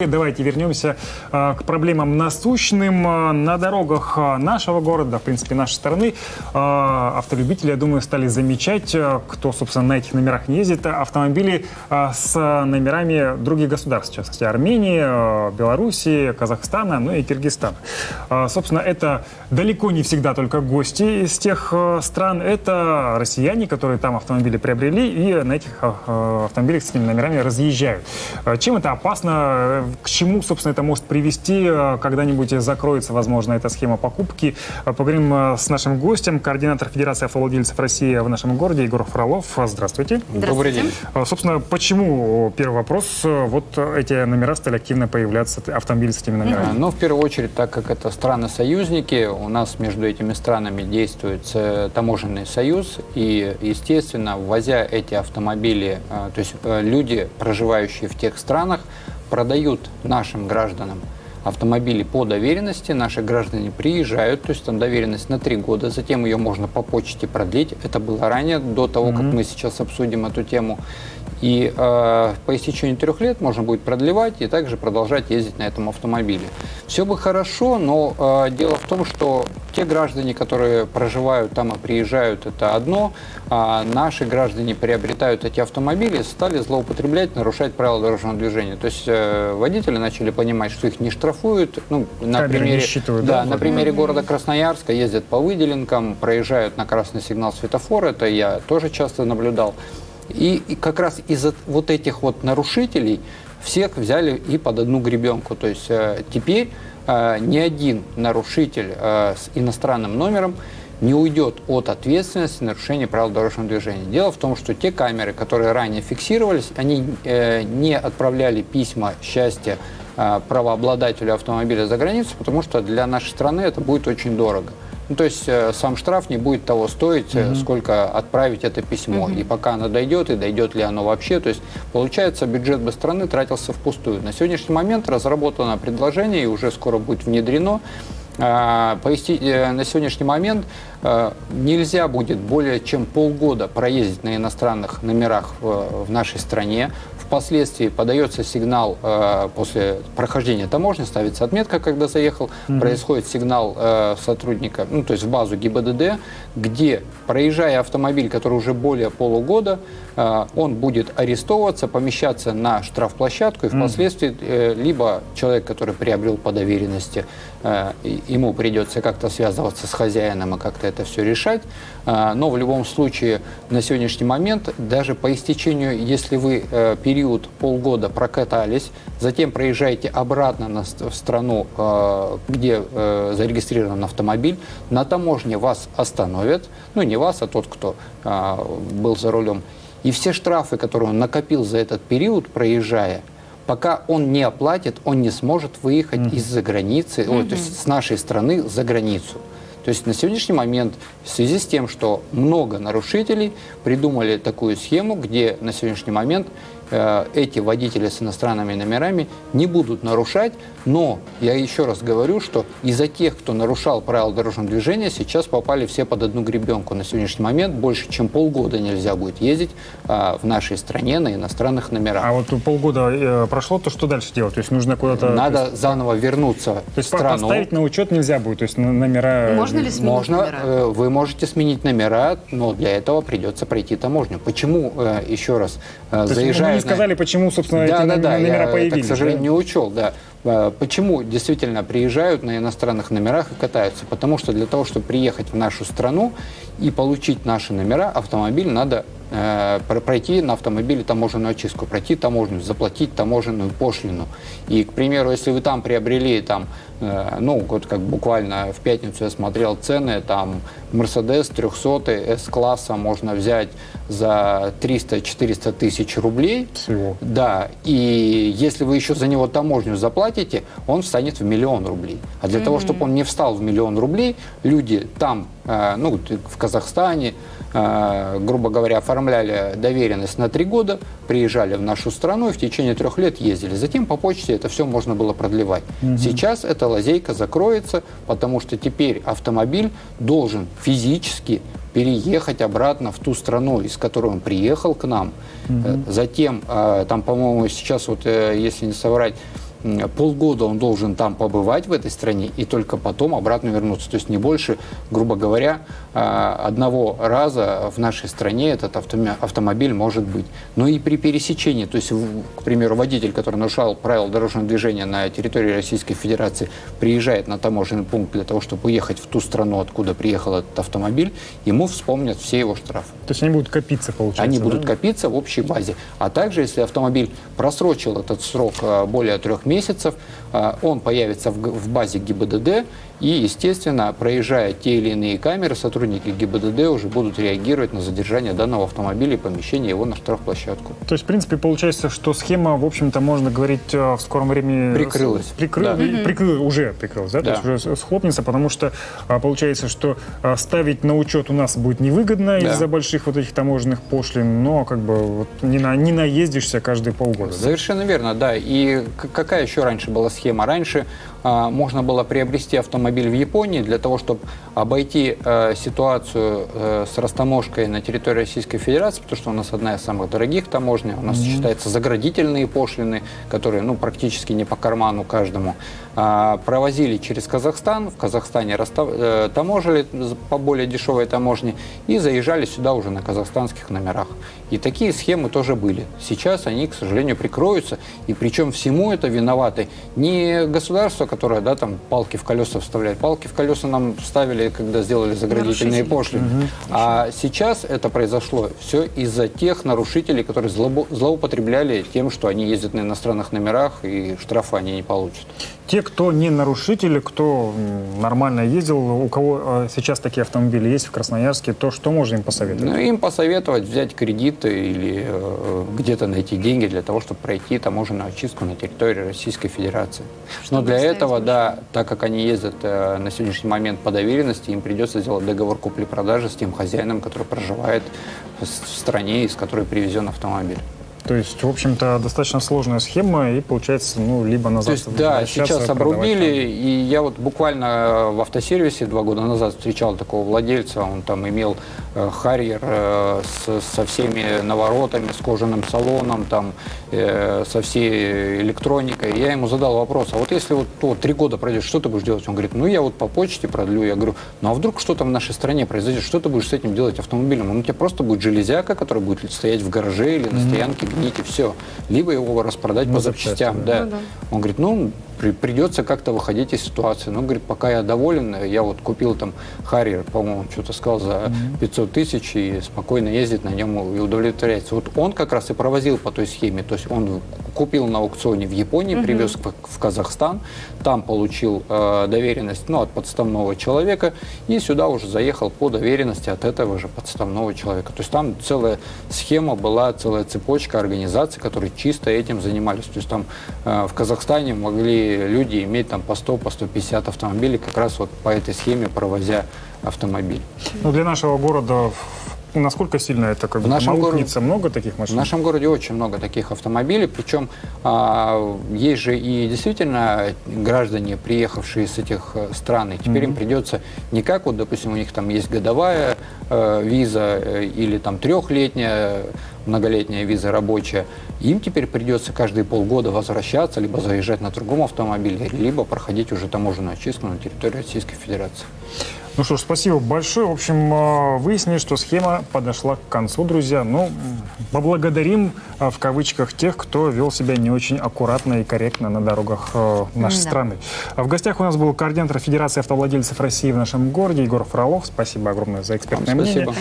Давайте вернемся э, к проблемам насущным. Э, На дорогах э, нашего города, в принципе, нашей страны, автолюбители, я думаю, стали замечать, кто, собственно, на этих номерах не ездит, автомобили с номерами других государств, в частности, Армении, Белоруссии, Казахстана, ну и Киргизстана. Собственно, это далеко не всегда только гости из тех стран, это россияне, которые там автомобили приобрели и на этих автомобилях с этими номерами разъезжают. Чем это опасно? К чему, собственно, это может привести? Э, Когда-нибудь закроется, возможно, эта схема покупки. Э, Поговорим э, с нашим гостем, координатор Федерации автовладельцев России в нашем городе Егор Фролов. Здравствуйте. Добрый день. Собственно, почему, первый вопрос, вот эти номера стали активно появляться, автомобили с этими номерами? Ну, в первую очередь, так как это страны-союзники, у нас между этими странами действует таможенный союз, и, естественно, ввозя эти автомобили, то есть люди, проживающие в тех странах, продают нашим гражданам автомобили по доверенности, наши граждане приезжают, то есть там доверенность на три года, затем ее можно по почте продлить. Это было ранее, до того, как мы сейчас обсудим эту тему. И э, по истечению трех лет можно будет продлевать и также продолжать ездить на этом автомобиле. Все бы хорошо, но э, дело в том, что те граждане, которые проживают там и приезжают, это одно, а наши граждане приобретают эти автомобили, стали злоупотреблять, нарушать правила дорожного движения. То есть э, водители начали понимать, что их не штрафуют. Ну, на Камеры примере, считывают, да, да, на примере города Красноярска ездят по выделенкам, проезжают на красный сигнал светофора, это я тоже часто наблюдал. И, и как раз из-за вот этих вот нарушителей всех взяли и под одну гребенку. То есть э, теперь э, ни один нарушитель э, с иностранным номером не уйдет от ответственности нарушения правил дорожного движения. Дело в том, что те камеры, которые ранее фиксировались, они э, не отправляли письма счастья э, правообладателю автомобиля за границу, потому что для нашей страны это будет очень дорого. Ну, то есть э, сам штраф не будет того стоить, э, сколько отправить это письмо. И пока оно дойдет, и дойдет ли оно вообще. То есть, получается, бюджет бы страны тратился впустую. На сегодняшний момент разработано предложение и уже скоро будет внедрено. А, э, На сегодняшний момент э, нельзя будет более чем полгода проездить на иностранных номерах в нашей стране. Впоследствии подается сигнал э, после прохождения таможни, ставится отметка, когда заехал, происходит сигнал сотрудника, ну то есть в базу ГИБДД, где, проезжая автомобиль, который уже более полугода, он будет арестовываться, помещаться на штрафплощадку, и впоследствии либо человек, который приобрел по доверенности, ему придется как-то связываться с хозяином и как-то это все решать. А, Но в любом случае на сегодняшний момент, даже по истечению, если вы э, период полгода прокатались, затем проезжаете обратно в страну, э, где э, зарегистрирован автомобиль, на таможне вас остановят, ну не вас, а тот, кто а, был за рулем, и все штрафы, которые он накопил за этот период, проезжая, пока он не оплатит, он не сможет выехать из-за границы, ой, то есть с нашей страны за границу. То есть на сегодняшний момент, в связи с тем, что много нарушителей, придумали такую схему, где на сегодняшний момент эти водители с иностранными номерами не будут нарушать, но я еще раз говорю, что из-за тех, кто нарушал правила дорожного движения, сейчас попали все под одну гребенку. На сегодняшний момент больше чем полгода нельзя будет ездить э, в нашей стране на иностранных номерах. А вот полгода э, прошло, то что дальше делать? То есть нужно куда-то... Надо заново вернуться То в есть по- страну. поставить на учет нельзя будет, то есть номера... Можно ли сменить Можно, номера? э, вы можете сменить номера, но для этого придется пройти таможню. Почему, э, еще раз, э, То есть заезжая... не сказали, почему, собственно, эти да, да, номера да, я появились. это, к сожалению, да? не учел, да. Э, Почему действительно приезжают на иностранных номерах и катаются? Потому что для того, чтобы приехать в нашу страну и получить наши номера, автомобиль надо э, про- пройти на автомобиле таможенную очистку, пройти таможню, заплатить таможенную пошлину. И, к примеру, если вы там приобрели, там, э, ну, вот как буквально в пятницу я смотрел цены, там, Mercedes 300 S-класса можно взять за 300-400 тысяч рублей. Всего. Да, и если вы еще за него таможню заплатите, он встанет в миллион рублей. А для того, чтобы он не встал в миллион рублей, люди там, э, ну, в Казахстане, э, грубо говоря, оформляли доверенность на три года, приезжали в нашу страну и в течение трех лет ездили. Затем по почте это все можно было продлевать. Сейчас эта лазейка закроется, потому что теперь автомобиль должен физически переехать обратно в ту страну, из которой он приехал к нам. Э, Затем, там, по-моему, сейчас вот, если не соврать, полгода он должен там побывать в этой стране и только потом обратно вернуться. То есть не больше, грубо говоря, а, одного раза в нашей стране этот автомо- автомобиль может быть. Но и при пересечении, то есть, к примеру, водитель, который нарушал правила дорожного движения на территории Российской Федерации, приезжает на таможенный пункт для того, чтобы уехать в ту страну, откуда приехал этот автомобиль, ему вспомнят все его штрафы. То есть они будут копиться, получается. Они да? будут копиться в общей базе. А также, если автомобиль просрочил этот срок а, более трех месяцев, а, он появится в базе ГИБДД, и, естественно, проезжая те или иные камеры, сотрудники ГИБДД уже будут реагировать на задержание данного автомобиля и помещение его на штрафплощадку. То есть, в принципе, получается, что схема, в общем-то, можно говорить, э, в скором времени... Прикрылась. прикры- Да. прикры- Уже прикрылась, да? Да. То есть уже схлопнется, потому что а, получается, что а, ставить на учет у нас будет невыгодно Да. из-за больших вот этих таможенных пошлин, но как бы вот не, на, не наездишься каждые полгода. да? Совершенно верно, да. И какая еще раньше была схема? Раньше а, можно было приобрести автомобиль в Японии для того, чтобы обойти э, ситуацию э, с растаможкой на территории Российской Федерации, потому что у нас одна из самых дорогих таможня, у нас считаются заградительные пошлины, которые ну, практически не по карману каждому. А, провозили через Казахстан, в Казахстане расста- э, таможили по более дешевой таможне и заезжали сюда уже на казахстанских номерах. И такие схемы тоже были. Сейчас они, к сожалению, прикроются. И причем всему это виноваты не государство, которое да, там палки в колеса вставляет. Палки в колеса нам ставили, когда сделали заградительные пошлины. А сейчас это произошло все из-за тех нарушителей, которые злобо- злоупотребляли тем, что они ездят на иностранных номерах и штрафы они не получат. Те, кто не нарушители, кто нормально ездил, у кого э, сейчас такие автомобили есть в Красноярске, то что можно им посоветовать? Ну, им посоветовать взять кредит или э, где-то найти деньги для того, чтобы пройти таможенную очистку на территории Российской Федерации. Но Чтобы для оставить этого, машину. да, так как они ездят э, на сегодняшний момент по доверенности, им придется сделать договор купли-продажи с тем хозяином, который проживает в в стране, из которой привезен автомобиль. То есть, в общем-то, достаточно сложная схема, и получается, ну, либо назад То есть, да, сейчас обрубили, и я вот буквально э, в автосервисе два года назад встречал такого владельца, он там имел э, Харьер э, с- со всеми наворотами, с кожаным салоном, там, э, со всей электроникой. Я ему задал вопрос, а вот если вот то три года пройдет, что ты будешь делать? Он говорит, ну я вот по почте продлю. Я говорю, ну а вдруг что-то в нашей стране произойдет, что ты будешь с этим делать автомобилем? Он у тебя просто будет железяка, которая будет стоять в гараже или на стоянке и все. Либо его распродать На по запчасти, запчастям. Да. Ну да. Он говорит, ну, при- придется как-то выходить из ситуации. Ну, говорит, пока я доволен, я вот купил там Харьер, по-моему, что-то сказал за 500 тысяч и спокойно ездит на нем и удовлетворяется. Вот он как раз и провозил по той схеме. То есть он купил на аукционе в Японии, привез в, в Казахстан, там получил э, доверенность ну, от подставного человека и сюда уже заехал по доверенности от этого же подставного человека. То есть там целая схема была, целая цепочка организаций, которые чисто этим занимались. То есть там э, в Казахстане могли люди иметь там по 100, по 150 автомобилей как раз вот по этой схеме провозя автомобиль. Ну, для нашего города насколько сильно это как В бы нашем аукнется? Много таких В машин? нашем городе очень много таких автомобилей, причем а, есть же и действительно граждане, приехавшие с этих э, стран, и теперь им придется не как вот, допустим, у них там есть годовая э, виза э, или там трехлетняя многолетняя виза рабочая, им теперь придется каждые полгода возвращаться, либо заезжать на другом автомобиле, либо проходить уже таможенную очистку на территории Российской Федерации. Ну что ж, спасибо большое. В общем, э, выяснили, что схема подошла к концу, друзья. Ну, поблагодарим, э, в кавычках, тех, кто вел себя не очень аккуратно и корректно на дорогах э, нашей Да. страны. А В гостях у нас был координатор Федерации автовладельцев России в нашем городе Егор Фролов. Спасибо огромное за экспертное Вам мнение. спасибо.